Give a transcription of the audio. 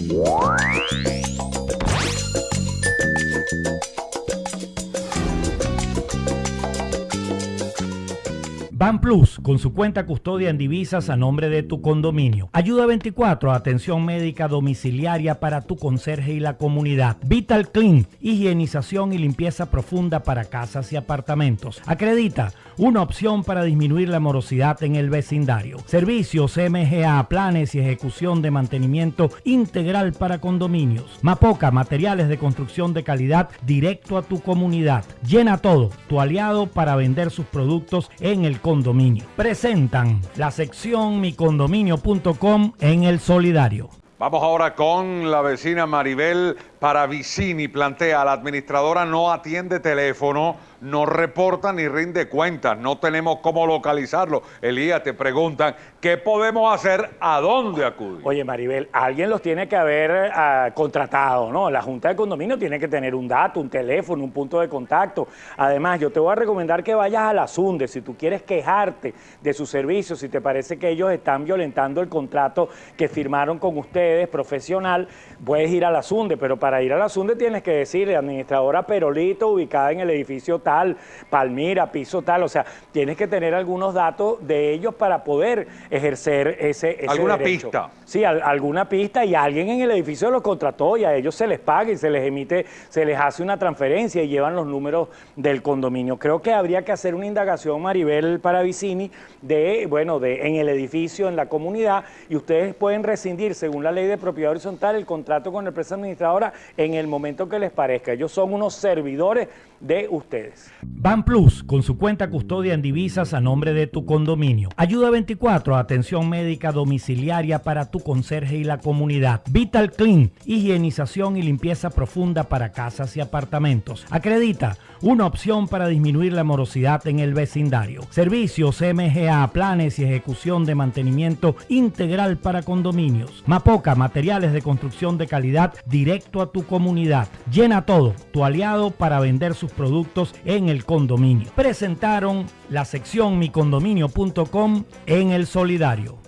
Thank you. Ban Plus, con su cuenta custodia en divisas a nombre de tu condominio. Ayuda 24, atención médica domiciliaria para tu conserje y la comunidad. Vital Clean, higienización y limpieza profunda para casas y apartamentos. Acredita, una opción para disminuir la morosidad en el vecindario. Servicios MGA, planes y ejecución de mantenimiento integral para condominios. Mapoca, materiales de construcción de calidad directo a tu comunidad. Llena todo, tu aliado para vender sus productos en el Presentan la sección micondominio.com en el solidario. Vamos ahora con la vecina Maribel Paravicini. Plantea, la administradora no atiende teléfono no reporta ni rinde cuentas, no tenemos cómo localizarlo. Elías, te preguntan, ¿qué podemos hacer? ¿A dónde acudir? Oye, Maribel, alguien los tiene que haber ah, contratado, ¿no? La Junta de Condominio tiene que tener un dato, un teléfono, un punto de contacto. Además, yo te voy a recomendar que vayas a la SUNDE si tú quieres quejarte de sus servicios, si te parece que ellos están violentando el contrato que firmaron con ustedes, profesional, puedes ir a la SUNDE, pero para ir a la SUNDE tienes que decirle, administradora Perolito, ubicada en el edificio tal, Palmira, piso tal, o sea, tienes que tener algunos datos de ellos para poder ejercer ese, ese ¿Alguna pista? Sí, alguna pista y alguien en el edificio los contrató y a ellos se les paga y se les emite, se les hace una transferencia y llevan los números del condominio. Creo que habría que hacer una indagación, Maribel Paravicini, de, bueno, de en el edificio, en la comunidad, y ustedes pueden rescindir, según la ley de propiedad horizontal, el contrato con la empresa administradora en el momento que les parezca. Ellos son unos servidores de ustedes. Ban Plus, con su cuenta custodia en divisas a nombre de tu condominio. Ayuda 24, atención médica domiciliaria para tu conserje y la comunidad. Vital Clean, higienización y limpieza profunda para casas y apartamentos. Acredita, una opción para disminuir la morosidad en el vecindario. Servicios MGA, planes y ejecución de mantenimiento integral para condominios. Mapoca, materiales de construcción de calidad directo tu comunidad. Llena todo, tu aliado para vender sus productos en el condominio. Presentaron la sección micondominio.com en el solidario.